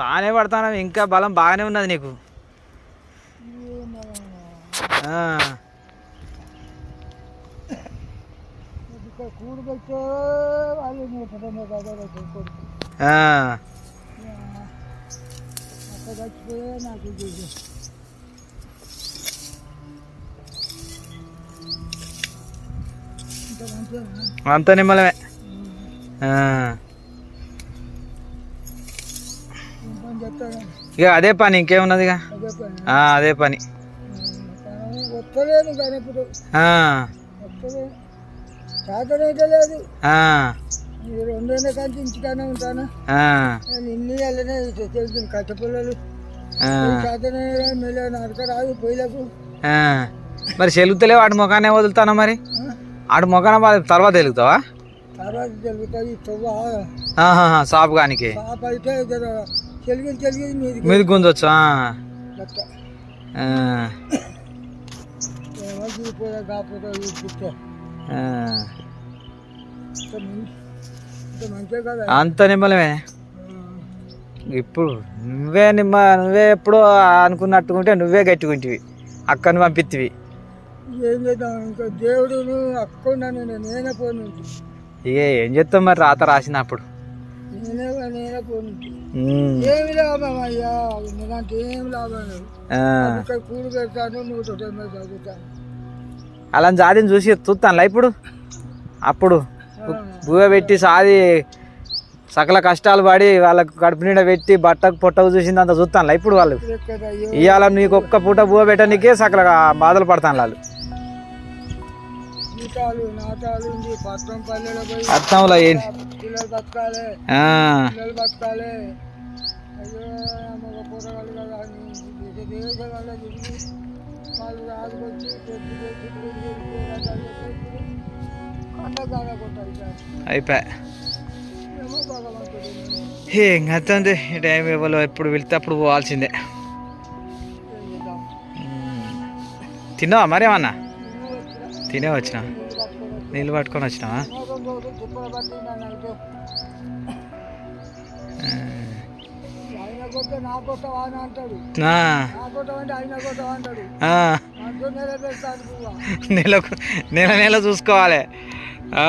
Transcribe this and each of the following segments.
బాగానే పడతాను ఇంకా బలం బాగానే ఉన్నది నీకు. ఆ, ఇక్కడ ఇక అదే పని ఇంకేమున్నది ఇక? అదే పని. రెండేళ్ళ ఇంటికానే ఉంటాను? ఇన్ని వెళ్ళనే కట్టపిల్లలు. మరి చెలుగుతలే వాడి ముఖానే వదులుతానా మరి? ఆడు ముఖాన తర్వాత వెలుగుతావా తర్వాత సాపు కానికి మీది గుంజొచ్చు చూస్తే అంత నిమ్మలమే? ఇప్పుడు నువ్వే నిమ్మ నువ్వే ఎప్పుడో అనుకున్నట్టుకుంటే నువ్వే గట్టుకుంటివి అక్కని పంపిత్తివి. ఏం చేద్దాం? ఇంకా దేవుడు అక్కున్నాను నేనే పోను ఇక ఏం చెప్తావు మరి రాత రాసినప్పుడు? నేనే నేనే పోను ఉమ్. ఏమి లాభం అయ్యా నేనంటే ఏం లాభం లేదు. ఆ. ఇక్కడ కూడు పెడతాను నూట తొంభై చదువుతాను. అలా జాతిని చూసి చూస్తానులా ఇప్పుడు. అప్పుడు బువ్వ పెట్టి సాది సకల కష్టాలు పడి వాళ్ళకు కడుపు నిండా పెట్టి బట్టకు పొట్టకు చూసింది అంత చూస్తానులా ఇప్పుడు వాళ్ళు. ఇవాళ నీకు ఒక్క పూట బువ్వ పెట్టడానికే సకల బాధలు పడతాను వాళ్ళు. జీతాలు ఉంది. పల్లెలో పోయి అర్థంలో ఏంటి? పిల్లలు బతకాలి. పిల్లలు బతకాలి. అయ్యో మగ కదా వాళ్ళు రాజుకొచ్చి అయిపోయా ఏం ఈ టైం ఇవ్వలో ఎప్పుడు వెళ్తే అప్పుడు పోవాల్సిందే. తిన్నావా మరి ఏమన్నా? నేను వచ్చిన తినే వచ్చినా. నీళ్ళు పట్టుకొని వచ్చినావా? నెల నెల చూసుకోవాలి. పట్టి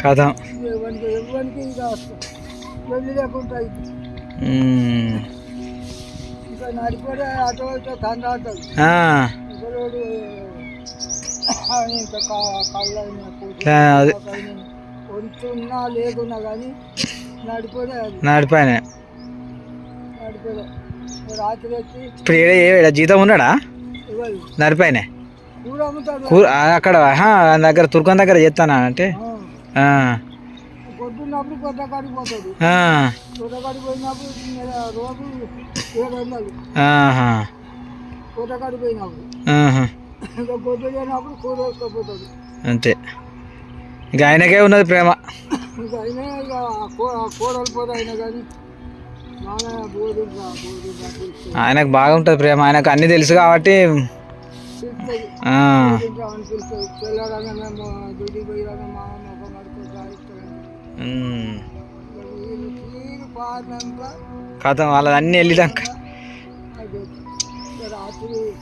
కథం. ఎవరికి వెళ్ళి లేకుండా నడిపడే అటు ఇటు. వంతున్నా లేకున్నా కానీ నడిపాయన నడిపోలే రాత్రి వచ్చి ఇప్పుడు ఏడ ఏడ జీతం ఉన్నాడా? నడిపాయనే కూర అక్కడ దగ్గర తుర్కం దగ్గర చేస్తానా అంటే? పొద్దున్నప్పుడు కొత్త కాడికి పోతాడు. ఆ, కొత్త కాడికి పోయినప్పుడు నెల రోజు అంతే. ఇక ఆయనకే ఉన్నది ప్రేమ. ఆయనకు బాగా ఉంటుంది ప్రేమ. ఆయనకు అన్ని తెలుసు కాబట్టి డ్యూటీ కథ వాళ్ళది. అన్ని వెళ్ళినాక అది రాత్రి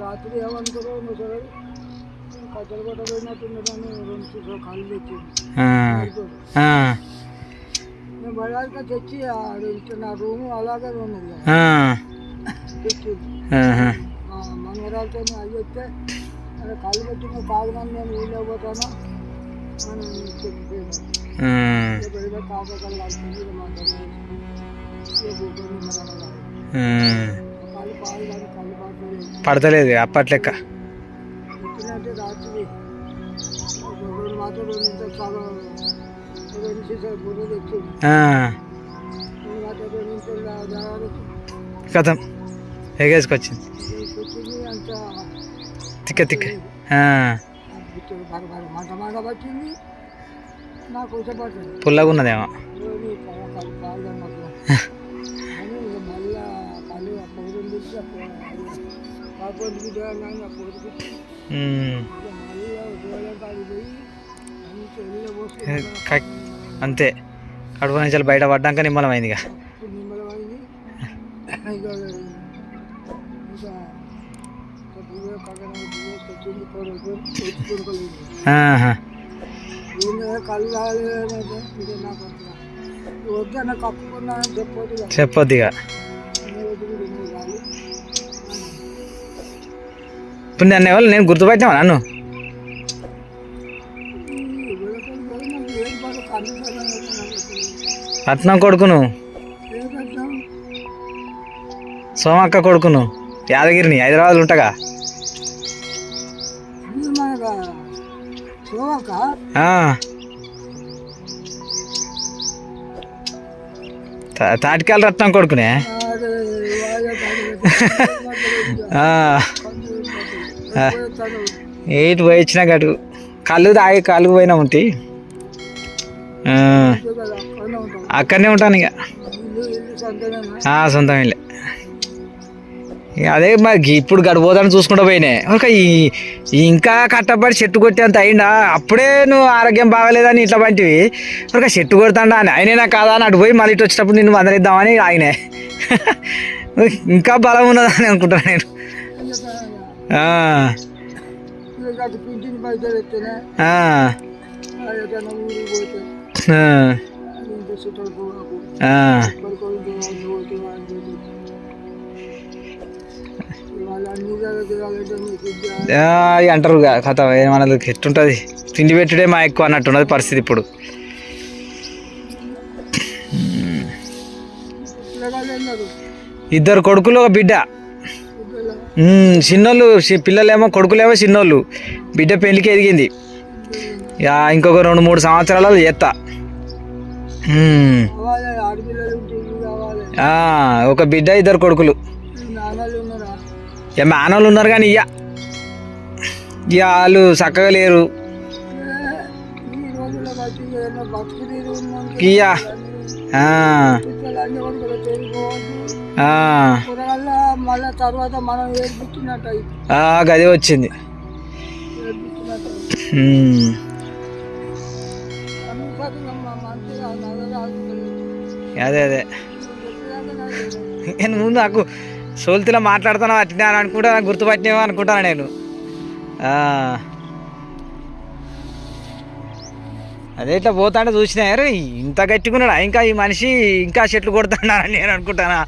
రాత్రి ఏమనుకోరో కట్టెలు కొట్ట పోయినట్టున్నదని రెండు చుట్టూ కళ్ళు తెచ్చింది. నేను బయట తెచ్చి నా రూము అలాగే కదా. ఆ, తెచ్చింది. అవి వస్తే అక్కడ కళ్ళు పెట్టిన కాగినాన్ని నేను ఊళ్ళో పోతాను? అని పడతలేదు ఇంత జాగ్రత్త కథం. ఎగేసుకొచ్చింది. తిక్క తిక్క. ఆ, బుట్టలు అంతే. కడుపు నుంచి బయట పడ్డాక నిమ్మలమైంది ఇక చెప్పొద్దిగా. ఇప్పుడు నన్ను ఎవరు నేను గుర్తుపట్టినావా నన్ను. రత్నం కొడుకును. సోమక్క కొడుకును. యాదగిరిని. హైదరాబాద్లో ఉంటగా? తాటికాయల రత్నం కొడుకునే? ఎయిట్ పోయి వచ్చినా గటు కళ్ళు తాగి కళ్ళు పోయినా ఉంటే. అక్కడనే ఉంటాను ఇక. ఆ, సొంతం ఇల్లే. ఇక అదే మరి ఇప్పుడు గడిపోదని చూసుకుంటూ పోయినాయి ఒక ఈ ఇంకా కట్టబడి చెట్టు కొట్టేంత అయిందా అప్పుడే నువ్వు ఆరోగ్యం బాగలేదని ఇట్లా వంటివి ఒక చెట్టు కొడతాడా అని. ఆయనేనా కాదా అని అటు పోయి మళ్ళీ ఇటు వచ్చేటప్పుడు నిన్ను మందలిద్దామని ఆయనే ఇంకా బలం ఉన్నదని అనుకుంటాను నేను. అంటారు కథ ఏమన్నది ఎట్టుంటుంది? తిండి పెట్టుడే మా ఎక్కువ అన్నట్టున్నది పరిస్థితి ఇప్పుడు. ఇద్దరు కొడుకులు ఒక బిడ్డ. చిన్నోళ్ళు పిల్లలేమో కొడుకులేమో చిన్నోళ్ళు. బిడ్డ పెళ్ళికి ఎదిగింది. ఇంకొక రెండు మూడు సంవత్సరాల చేస్తా ఒక బిడ్డ ఇద్దరు కొడుకులు. ఇక మానవులు ఉన్నారు కానీ ఇయ్య. ఇక వాళ్ళు చక్కగా లేరు. ఇయ్యా. మళ్ళీ తర్వాత మనం గది వచ్చింది. అదే అదే. నేను ముందు నాకు సోల్తిలో మాట్లాడుతాను అట్టినా అని అనుకుంటా నాకు గుర్తుపట్టినేమో అనుకుంటాను నేను. అదే ఇట్లా పోతాంటే చూసినా ఇంత గట్టిగున్నాడా ఇంకా ఈ మనిషి ఇంకా చెట్లు కొడుతున్నాడని నేను అనుకుంటానా.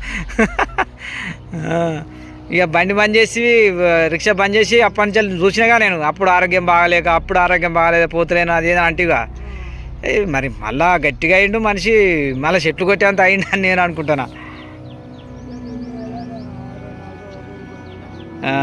ఇక బండి బంద్ చేసి రిక్షా బంద్ చేసి అప్పటి నుంచి చూసినాగా నేను. అప్పుడు ఆరోగ్యం బాగాలేక అప్పుడు ఆరోగ్యం బాగాలేక పోతలేను అది అంటుగా అంటిగా. ఏ, మరి మళ్ళా గట్టిగా అయిండు మనిషి. మళ్ళీ చెట్లు కొట్టేంత అయిండు అని నేను అనుకుంటున్నా. ఆ,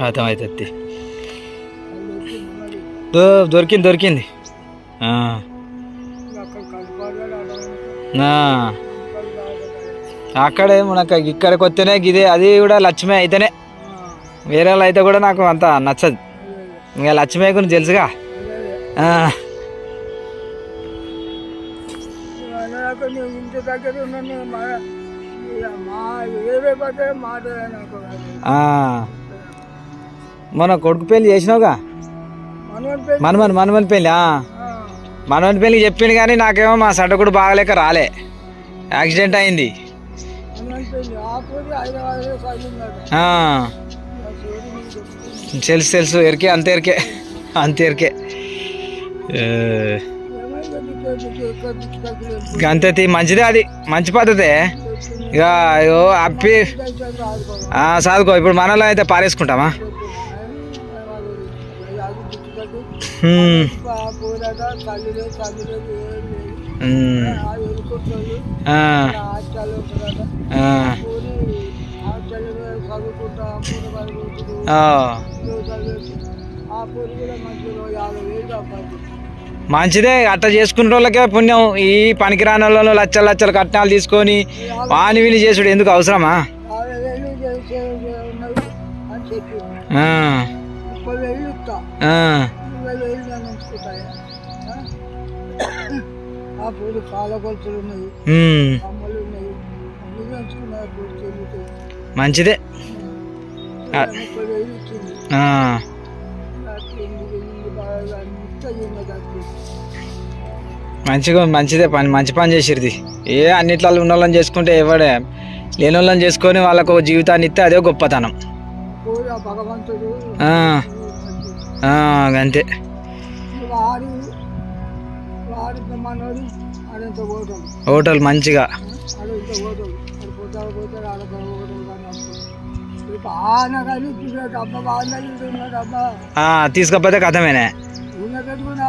అర్థమవుతుంది దో- దొరికింది దొరికింది. అక్కడే మనకు ఇక్కడికి వస్తేనే ఇదే అది కూడా లక్ష్మి అయితేనే. వేరే వాళ్ళు అయితే కూడా నాకు అంత నచ్చదు. ఇంకా లక్ష్మి గురించి తెలుసుగా దగ్గర ఉన్నాను మా ఇక మా ఏవే పడితే మాట నాకు. ఆ. మొన్న కొడుకు పెళ్ళి చేసినావుగా? మనమని మనమని పెళ్ళి. మనమని పెళ్ళి చెప్పింది కానీ నాకేమో మా సడ్డకుడు బాగలేక రాలే. యాక్సిడెంట్ అయింది. తెలుసు తెలుసు ఎరికే అంతే ఎరికే అంతే ఎరికే. ఏ, ఏమైందో నీకు నీకు ఎక్కువ దిక్కు తగ్గలేదు. ఇక అంతే తీ, మంచిదే అది మంచి పద్ధతే. ఇక అయ్యో అప్పి. చదువుకో ఇప్పుడు మనలో అయితే పారేసుకుంటామా? ఆ. మంచిదే అట్ట చేసుకున్న వాళ్ళకే పుణ్యం. ఈ పనికిరాని వాళ్ళను లచ్చలు లచ్చలు కట్నాలు తీసుకొని వాని వీని చేసుడు ఎందుకు అవసరమా? మంచిదే. మంచిగా మంచిదే పని మంచి పని చేసిరిది ఏ అన్నిట్లలో ఉన్న వాళ్ళని చేసుకుంటే ఎవడే లేని వాళ్ళని చేసుకొని వాళ్ళకు జీవితాన్ని ఇస్తే అదే గొప్పతనం. అంతే హోటల్ మంచిగా. తీసుకపోతే కథమేనే. ఉన్న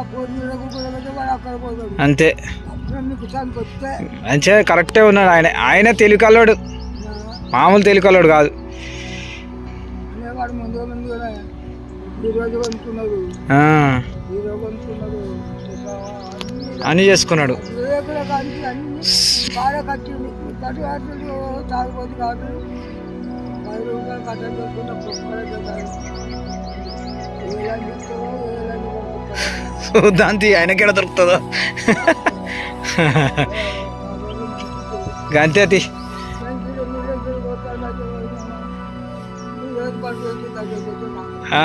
అంతే. అప్పుడు మీకు చానికి వస్తే కరెక్టే ఉన్నాడు. ఆయన ఆయన తెలికల్లోడు. మామూలు తెలికల్లోడు కాదు. అనేవాడు ముందు ముందుగానే ఈరోజు కొనుక్కున్నాడు ఆ, ఈరోజు కొనుక్కున్నాడు అన్ని చేసుకున్నాడు. బాగా కట్టింది కట్టు కట్టింది కాదు. పది రూపాయలు కట్టలు దాంతి ఆయనకేడ దొరుకుతుందో? గంతే తి ఆ,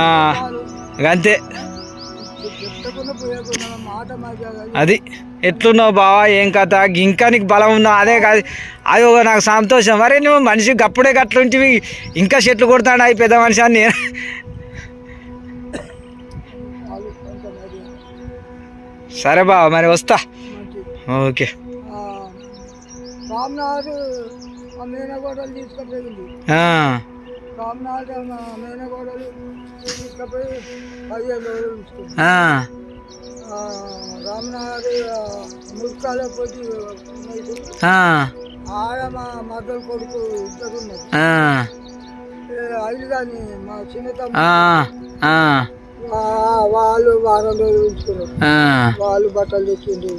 గంతే అది. ఎట్లున్నావు బావా? ఏం కథ? ఇంకా నీకు బలం ఉందా? అదే కాదు. అది ఒక నాకు సంతోషం. మరే నువ్వు మనిషి గప్పుడే గట్లుంటివి. ఇంకా చెట్లు కొడతాడు అవి పెద్ద మనిషి అని నేను సరే బావ మరి వస్తా. ఓకే. రామ్నాథ్ మేనగోడలు తీసుకుపోయింది రామ్నాథ్ మేనగోడలు తీసుకుపోయి పదిహేను రోజులు రామ్నాథ్ పోటీ ఆడ మా మద్దలు కొడుకు ఇద్దరు ఉన్నారు. కానీ మా చిన్న తమ్ముడు. వాళ్ళు వారం రోజులు ఉంచుకున్నారు ఆ, వాళ్ళు బట్టలు తెచ్చింది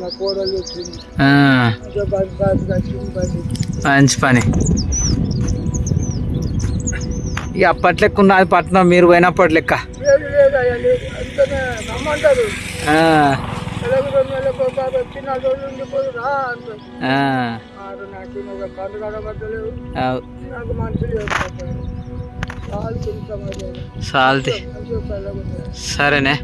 నా కూరలు తెచ్చింది మంచి పని. ఇక అప్పట్లెక్క ఉన్నది పట్నం మీరు పోయినప్పటి లెక్క. నాకు మనుషులు పిల్లలు సరేనే.